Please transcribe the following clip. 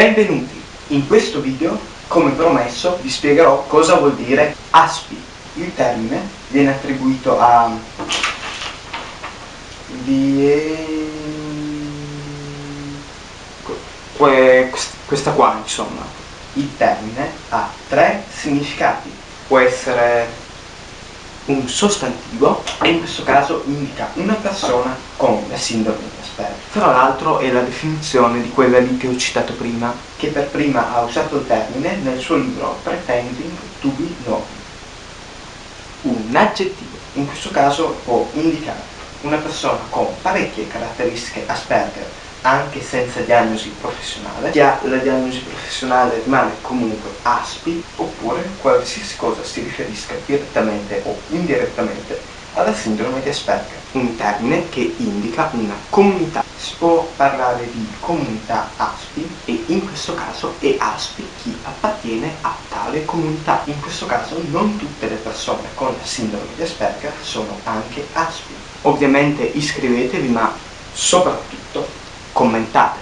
Benvenuti! In questo video, come promesso, vi spiegherò cosa vuol dire ASPI. Il termine viene attribuito a... Die... questa qua, insomma. Il termine ha tre significati. Può essere un sostantivo e in questo caso indica una persona con la sindrome di Asperger. Tra l'altro è la definizione di quella lì che ho citato prima, che per prima ha usato il termine nel suo libro Pretending to be known. Un aggettivo, in questo caso può indicare una persona con parecchie caratteristiche Asperger anche senza diagnosi professionale. Chi ha la diagnosi professionale rimane comunque ASPI oppure qualsiasi cosa si riferisca direttamente o indirettamente alla sindrome di Asperger, un termine che indica una comunità. Si può parlare di comunità ASPI e in questo caso è ASPI chi appartiene a tale comunità. In questo caso non tutte le persone con la sindrome di Asperger sono anche ASPI. Ovviamente iscrivetevi ma soprattutto commentate